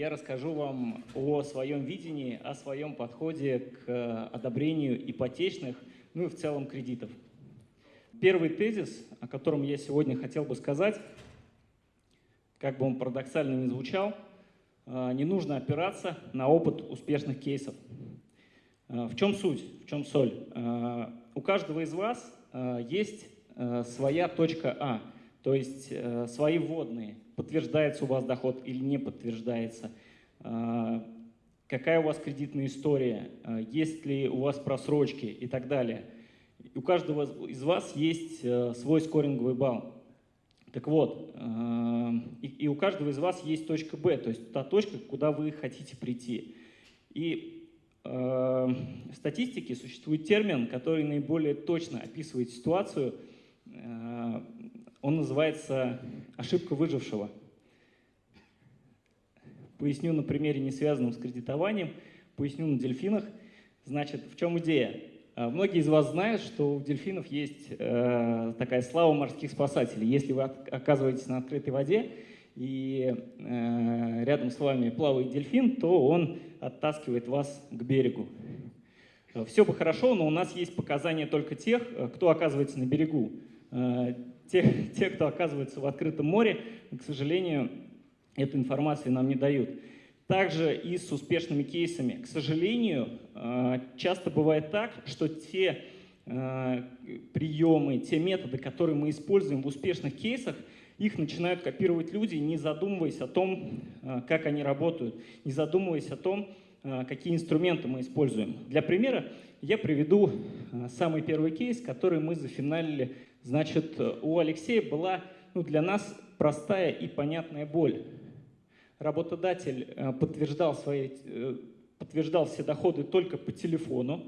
Я расскажу вам о своем видении, о своем подходе к одобрению ипотечных, ну и в целом кредитов. Первый тезис, о котором я сегодня хотел бы сказать, как бы он парадоксально не звучал, э, не нужно опираться на опыт успешных кейсов. Э, в чем суть, в чем соль? Э, у каждого из вас есть своя точка А, то есть свои вводные. Подтверждается у вас доход или не подтверждается. Какая у вас кредитная история, есть ли у вас просрочки и так далее. У каждого из вас есть свой скоринговый балл. Так вот, и, у каждого из вас есть точка Б, то есть та точка, куда вы хотите прийти. И э, в статистике существует термин, который наиболее точно описывает ситуацию. Э, он называется ошибка выжившего. Поясню на примере, не связанном с кредитованием, поясню на дельфинах. Значит, в чем идея? А, многие из вас знают, что у дельфинов есть э, такая слава морских спасателей. Если вы оказываетесь на открытой воде и э, рядом с вами плавает дельфин, то он оттаскивает вас к берегу. Все бы хорошо, но у нас есть показания только тех, кто оказывается на берегу. Те, те, кто оказывается в открытом море, к сожалению, эту информацию нам не дают. Также и с успешными кейсами. К сожалению, э, часто бывает так, что те э, приемы, те методы, которые мы используем в успешных кейсах, их начинают копировать люди, не задумываясь о том, э, как они работают, не задумываясь о том, какие инструменты мы используем. Для примера я приведу самый первый кейс, который мы зафиналили. Значит, у Алексея была ну, для нас простая и понятная боль работодатель э, подтверждал, свои, э, подтверждал все доходы только по телефону,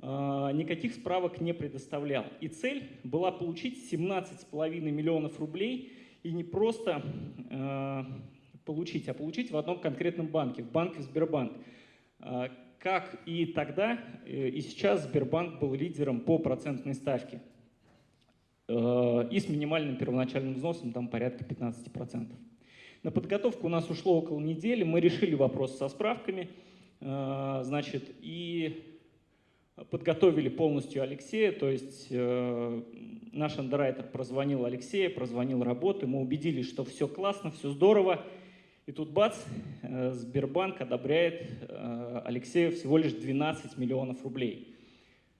никаких справок не предоставлял. И цель была получить 17,5 миллионов рублей и не просто получить, а получить в одном конкретном банке, в банке Сбербанк. Как и тогда, и сейчас Сбербанк был лидером по процентной ставке. И с минимальным первоначальным взносом там порядка 15%. На подготовку у нас ушло около недели, мы решили вопрос со справками, э, значит, и подготовили полностью Алексея, то есть э, наш андеррайтер прозвонил Алексея, прозвонил работы, мы убедились, что все классно, все здорово, и тут бац, э, Сбербанк одобряет Алексею всего лишь 12 миллионов рублей.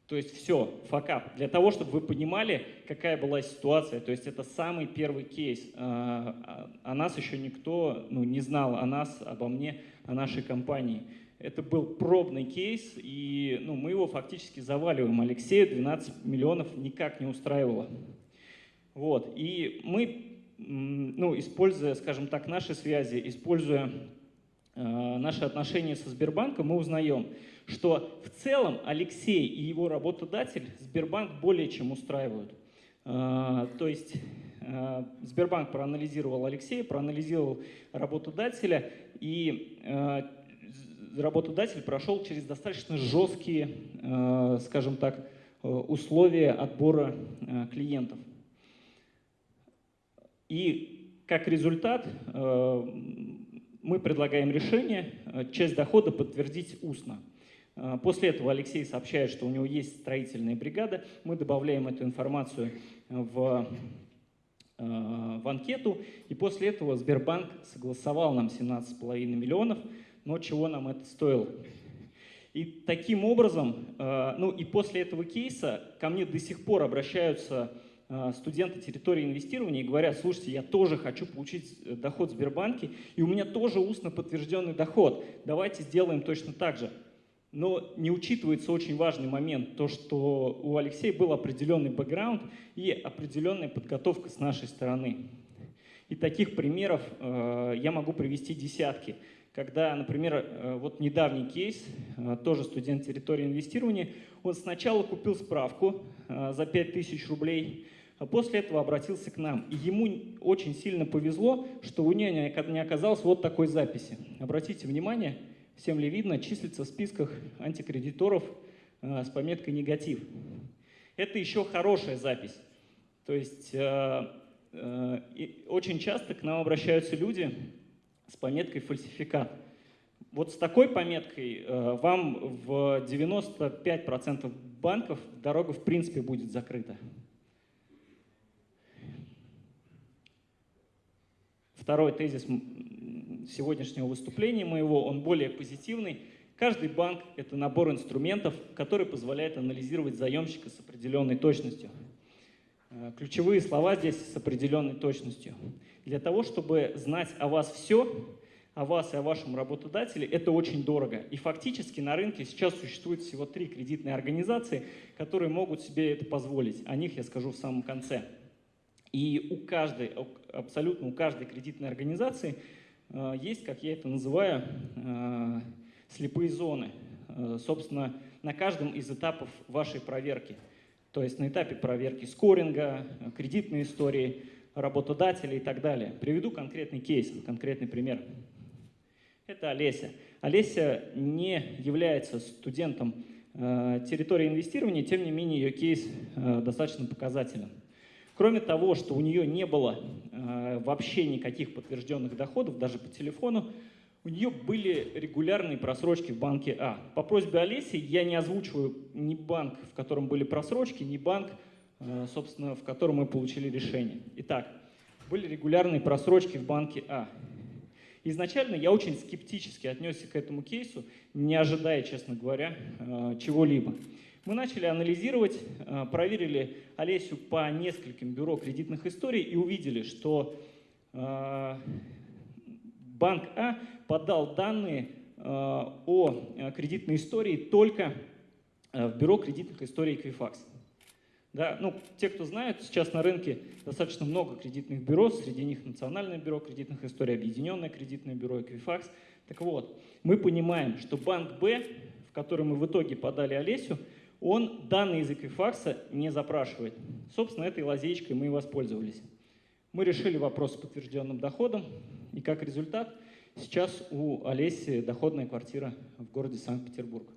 То есть все, факап. Для того, чтобы вы понимали, какая была ситуация, то есть это самый первый кейс. А, а, о нас еще никто ну, не знал, о нас, обо мне, о нашей компании. Это был пробный кейс, и ну, мы его фактически заваливаем. Алексея 12 миллионов никак не устраивало. Вот. И мы, ну, используя, скажем так, наши связи, используя э, наши отношения со Сбербанком, мы узнаем, что в целом Алексей и его работодатель Сбербанк более чем устраивают. А, то есть а, Сбербанк проанализировал Алексея, проанализировал работодателя, и работодатель прошел через достаточно жесткие, скажем так, условия отбора клиентов. И как результат мы предлагаем решение часть дохода подтвердить устно. А, после этого Алексей сообщает, что у него есть строительная бригада. Мы добавляем эту информацию в, в анкету. И после этого Сбербанк согласовал нам 17,5 миллионов. Но чего нам это стоило? И таким образом, ну и после этого кейса ко мне до сих пор обращаются студенты территории инвестирования и говорят, слушайте, я тоже хочу получить э, доход в Сбербанке, и у меня тоже устно подтвержденный доход. Давайте сделаем точно так же. Но не учитывается очень важный момент, то, что у Алексея был определенный бэкграунд и определенная подготовка с нашей стороны. И таких примеров э, я могу привести десятки. Когда, например, э, вот недавний кейс, э, тоже студент территории инвестирования, он сначала купил справку э, за 5000 рублей, а после этого обратился к нам. И ему очень сильно повезло, что у него не оказалось вот такой записи. Обратите внимание, всем ли видно, числится в списках антикредиторов э, с пометкой «негатив». Это еще хорошая запись. То есть э, э, очень часто к нам обращаются люди с пометкой «фальсификат». Вот с такой пометкой э, вам в 95% банков дорога в принципе будет закрыта. Второй тезис сегодняшнего выступления моего, он более позитивный. Каждый банк – это набор инструментов, который позволяет анализировать заемщика с определенной точностью. Э, ключевые слова здесь с определенной точностью. Для того, чтобы знать о вас все, о вас и о вашем работодателе, это очень дорого. И фактически на рынке сейчас существует всего три кредитные организации, которые могут себе это позволить. О них я скажу в самом конце. И у каждой, абсолютно у каждой кредитной организации э, есть, как я это называю, э, слепые зоны. Собственно, на каждом из этапов вашей проверки – то есть на этапе проверки скоринга, кредитной истории, работодателя и так далее. Приведу конкретный кейс, конкретный пример. Это Олеся. Олеся не является студентом э, территории инвестирования, тем не менее ее кейс э, достаточно показателен. Кроме того, что у нее не было э, вообще никаких подтвержденных доходов, даже по телефону, у нее были регулярные просрочки в банке А. По просьбе Олеси я не озвучиваю ни банк, в котором были просрочки, ни банк, э, собственно, в котором мы получили решение. Итак, были регулярные просрочки в банке А. Изначально я очень скептически отнесся к этому кейсу, не ожидая, честно говоря, э, чего-либо. Мы начали анализировать, э, проверили Олесю по нескольким бюро кредитных историй и увидели, что банк А подал данные э, о э, кредитной истории только э, в бюро кредитных историй Equifax. Да, ну, те, кто знают, сейчас на рынке достаточно много кредитных бюро, среди них Национальное бюро кредитных историй, Объединенное кредитное бюро Equifax. Так вот, мы понимаем, что банк Б, в который мы в итоге подали Олесю, он данные из Equifax не запрашивает. Собственно, этой лазейкой мы и воспользовались. Мы решили вопрос с подтвержденным доходом, и как результат сейчас у Олеси доходная квартира в городе Санкт-Петербург.